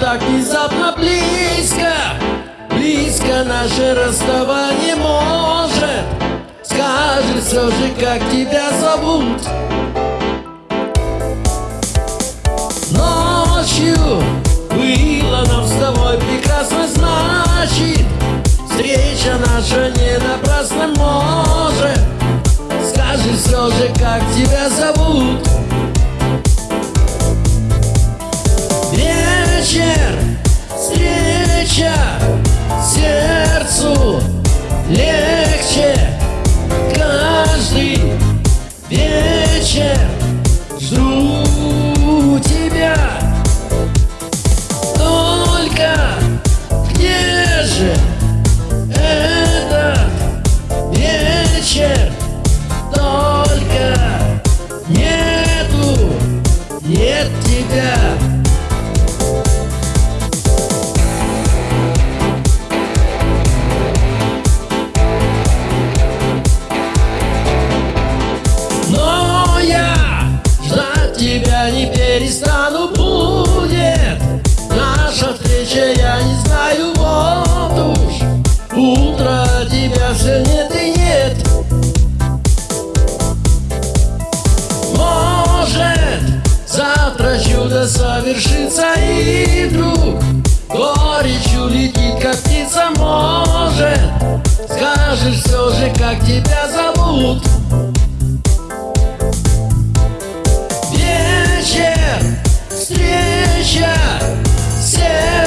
Так внезапно близко. Близко наше расставание может. Скажи все же, как тебя зовут? Ночью было нам с тобой прекрасно Значит, встреча наша не напрасна может. Скажи все же, как тебя зовут наша встреча, я не знаю Вот уж утро тебя все нет и нет. Может завтра чудо совершится И вдруг горечь улетит, как птица. Может скажешь все же, как тебя зовут? Вечер, встреча, сердцу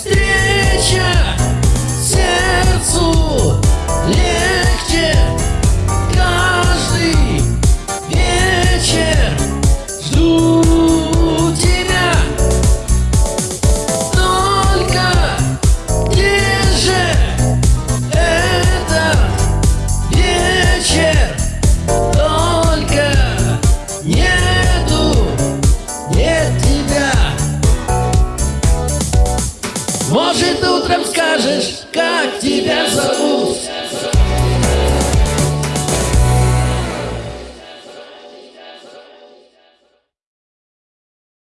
встреча, сердцу легче утром скажешь, как тебя зовут?